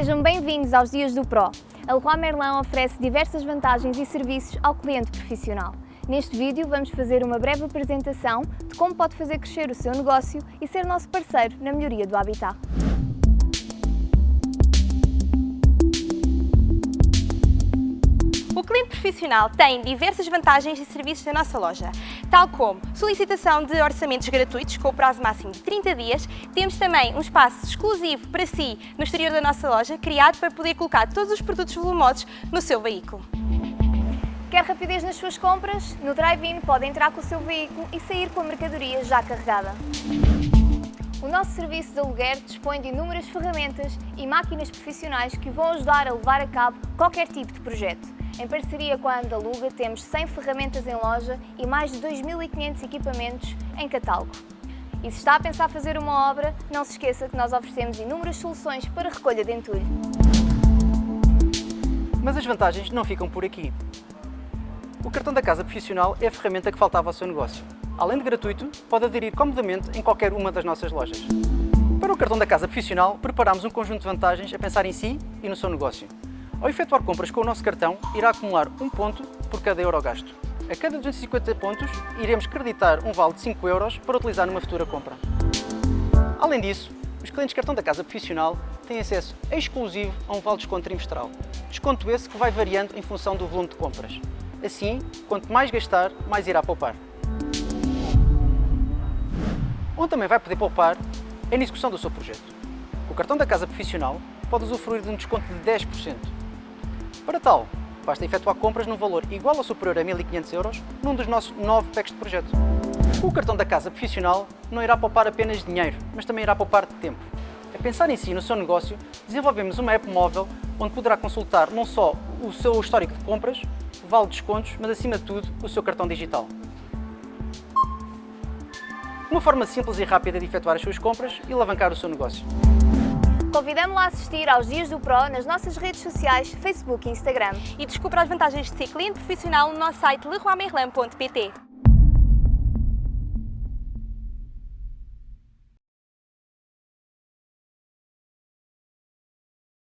Sejam bem-vindos aos Dias do Pro. A Leroy Merlin oferece diversas vantagens e serviços ao cliente profissional. Neste vídeo vamos fazer uma breve apresentação de como pode fazer crescer o seu negócio e ser nosso parceiro na melhoria do habitat. O cliente profissional tem diversas vantagens e serviços na nossa loja, tal como solicitação de orçamentos gratuitos com o prazo máximo de 30 dias. Temos também um espaço exclusivo para si no exterior da nossa loja, criado para poder colocar todos os produtos volumosos no seu veículo. Quer rapidez nas suas compras? No Drive-In pode entrar com o seu veículo e sair com a mercadoria já carregada. O nosso serviço de aluguer dispõe de inúmeras ferramentas e máquinas profissionais que vão ajudar a levar a cabo qualquer tipo de projeto. Em parceria com a Andaluga temos 100 ferramentas em loja e mais de 2.500 equipamentos em catálogo. E se está a pensar fazer uma obra, não se esqueça que nós oferecemos inúmeras soluções para recolha de entulho. Mas as vantagens não ficam por aqui. O cartão da casa profissional é a ferramenta que faltava ao seu negócio. Além de gratuito, pode aderir comodamente em qualquer uma das nossas lojas. Para o cartão da casa profissional, preparamos um conjunto de vantagens a pensar em si e no seu negócio. Ao efetuar compras com o nosso cartão, irá acumular um ponto por cada euro gasto. A cada 250 pontos, iremos creditar um vale de 5 euros para utilizar numa futura compra. Além disso, os clientes cartão da casa profissional têm acesso exclusivo a um vale de desconto trimestral. Desconto esse que vai variando em função do volume de compras. Assim, quanto mais gastar, mais irá poupar. Onde também vai poder poupar é na execução do seu projeto. O cartão da casa profissional, pode usufruir de um desconto de 10%. Para tal, basta efetuar compras num valor igual ou superior a 1.500 euros num dos nossos 9 packs de projeto. O cartão da casa profissional não irá poupar apenas dinheiro, mas também irá poupar tempo. A pensar em si no seu negócio, desenvolvemos uma app móvel onde poderá consultar não só o seu histórico de compras, vale descontos, mas acima de tudo o seu cartão digital. Uma forma simples e rápida de efetuar as suas compras e alavancar o seu negócio. Convidamos-la a assistir aos Dias do Pro nas nossas redes sociais, Facebook e Instagram. E descubra as vantagens de ser cliente profissional no nosso site leroymerlin.pt.